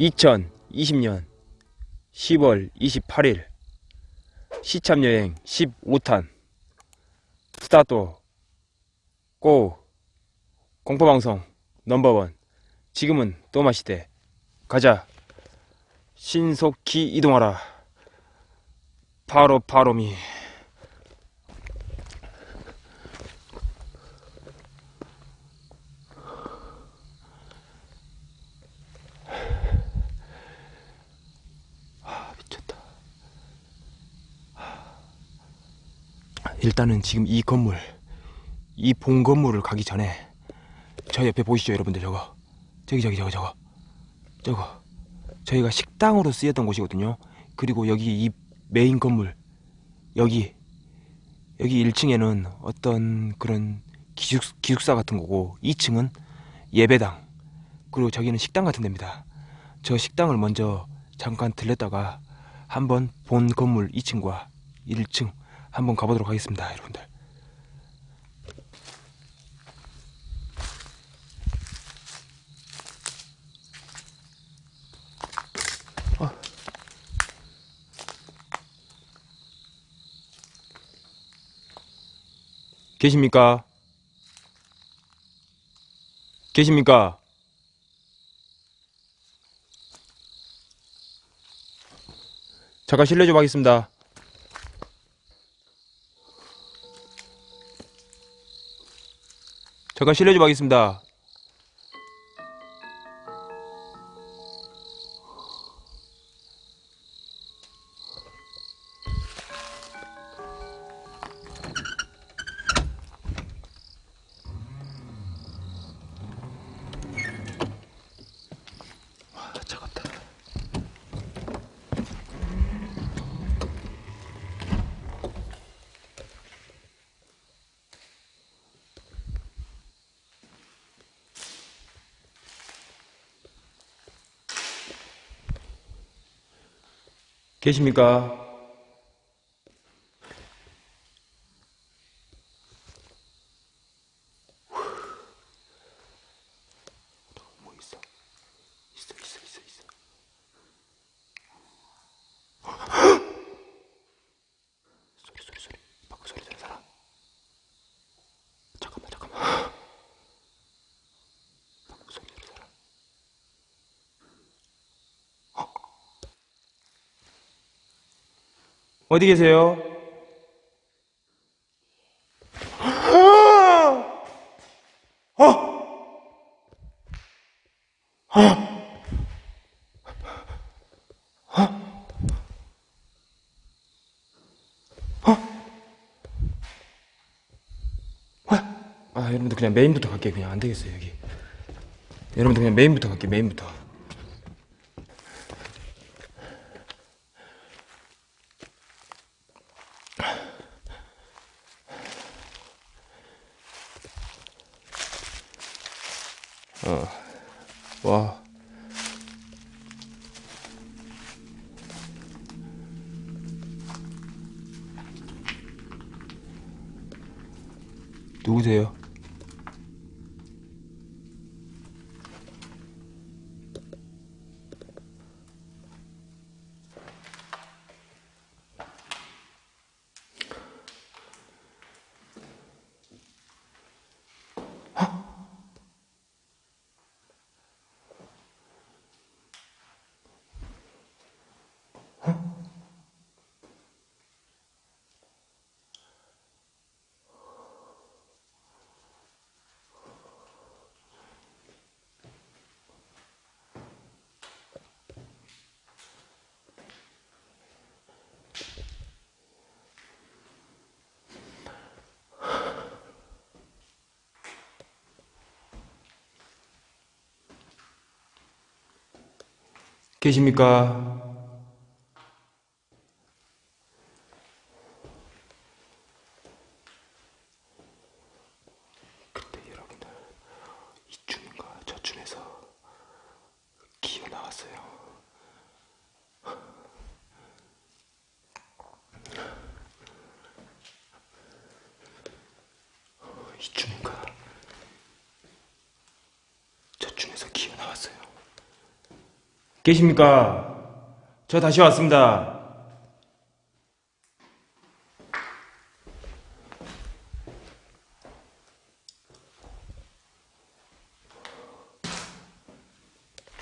2020년 10월 28일 시참여행 15탄 스타트 고 공포방송 넘버원. 지금은 또마시대. 가자. 신속히 이동하라. 바로 바로미 일단은 지금 이 건물 이 본 건물을 가기 전에 저 옆에 보이시죠 여러분들? 저거. 저기 저기 저거 저거. 저거. 저희가 식당으로 쓰였던 곳이거든요. 그리고 여기 이 메인 건물 여기 여기 1층에는 어떤 그런 기숙, 기숙사 같은 거고 2층은 예배당 그리고 저기는 식당 같은 데입니다. 저 식당을 먼저 잠깐 들렸다가 한번 본 건물 2층과 1층 한번 가보도록 하겠습니다 여러분들 계십니까? 계십니까? 잠깐 실례 좀 하겠습니다. 잠깐 실례 좀 하겠습니다. 계십니까? 뭐 있어? 있어, 있어, 있어, 있어. 소리, 소리, 소리. 밖에 소리 들은 사람. 잠깐만, 잠깐만. 밖에 소리 들은 사람. 어디 계세요? 아! 여러분들 그냥 메인부터 갈게요. 그냥 안 되겠어요 여기. 여러분들 그냥 메인부터 갈게요 메인부터 어. 와. 누구세요? 계십니까? 이쯤인가 저쯤에서 기어 나왔어요. 계십니까? 저 다시 왔습니다.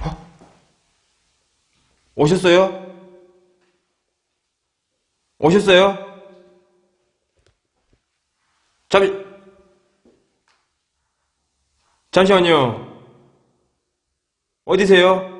어? 오셨어요? 오셨어요? 잠시, 잠시만요. 어디세요?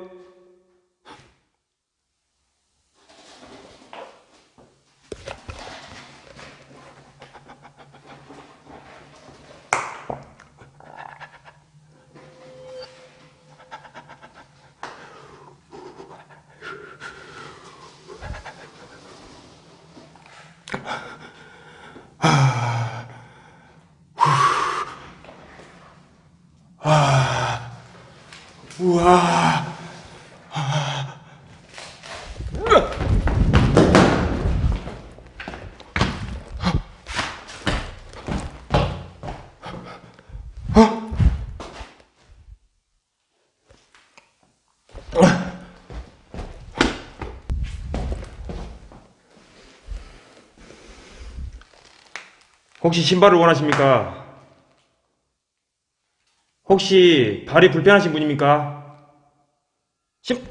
우와. 혹시 신발을 원하십니까? 혹시 발이 불편하신 분입니까? 신...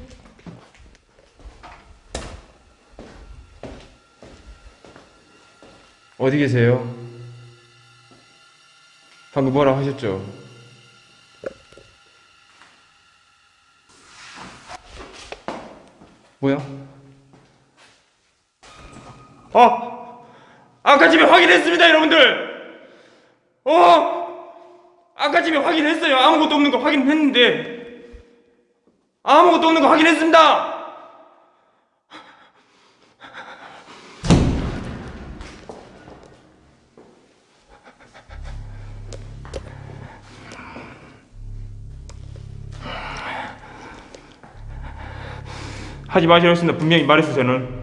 어디 계세요? 방금 뭐라 하셨죠? 뭐야? 어! 아까 집에 확인했습니다, 여러분들! 어! 아까 집에 확인했어요. 아무것도 없는 거 확인했는데. 아무것도 없는 거 확인했습니다! 하지 마시라 했습니다. 분명히 말했어요, 저는.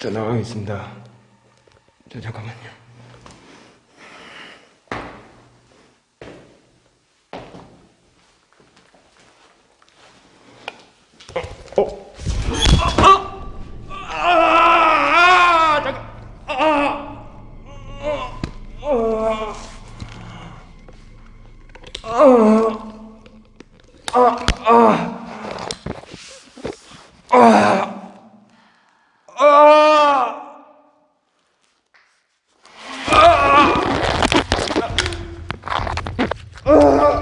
저 나가겠습니다. 저 잠깐만요. ¡Ugh!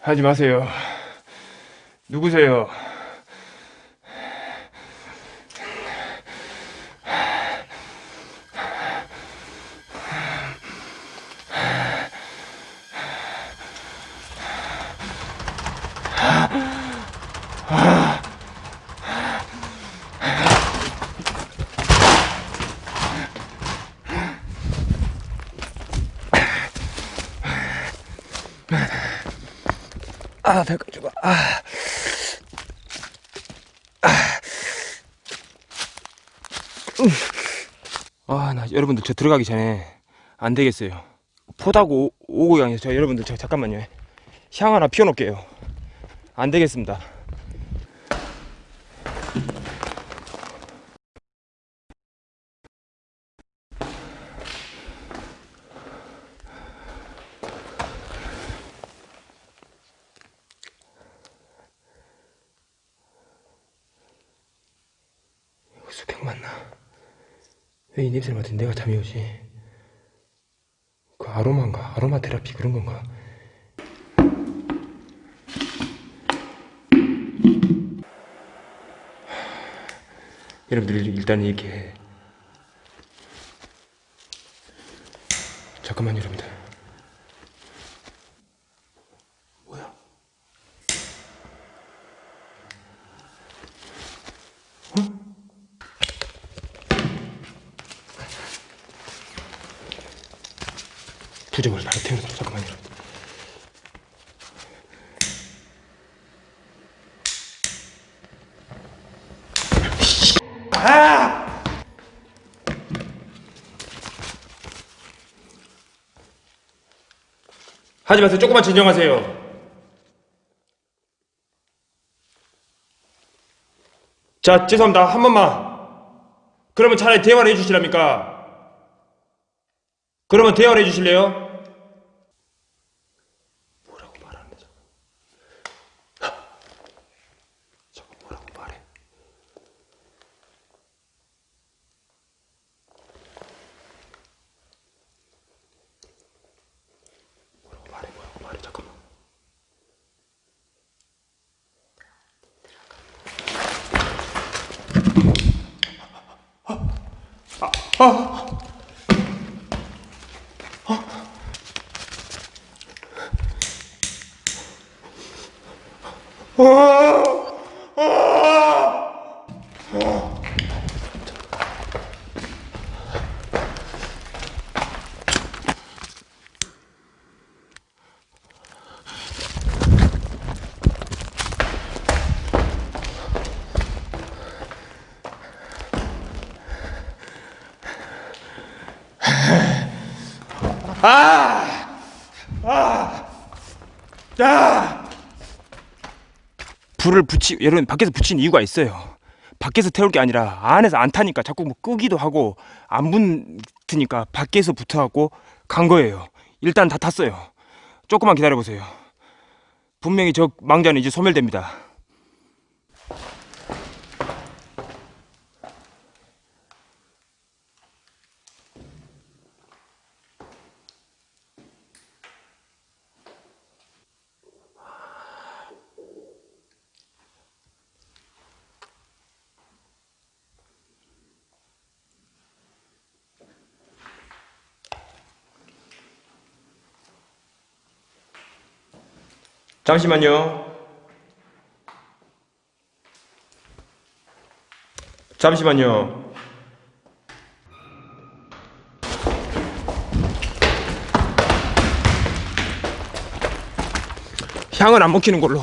하지 마세요. 누구세요? 아, 배가 죽어. 아. 아, 나 여러분들 저 들어가기 전에 안 되겠어요. 포다고 오고 양해서 저 여러분들 저 잠깐만요. 향 하나 피워 놓을게요. 안 되겠습니다. 냄새를 맡은 내가 잠이 오지? 그 아로마인가? 아로마 테라피 그런 건가? 여러분들 일단 이렇게 잠깐만요 여러분들 부적을 바로 태우자 잠깐만요 여러분들. 하지 마세요. 조금만 진정하세요. 자, 죄송합니다. 한 번만. 그러면 차라리 대화를 해주시랍니까? 그러면 대화를 해주실래요? 아! 아! 야! 불을 붙이 여러분 밖에서 붙인 이유가 있어요. 밖에서 태울 게 아니라 안에서 안 타니까 자꾸 뭐 끄기도 하고 안 붙으니까 밖에서 붙어갖고 간 거예요. 일단 다 탔어요. 조금만 기다려 보세요. 분명히 저 망자는 이제 소멸됩니다. 잠시만요. 잠시만요. 향은 안 먹히는 걸로.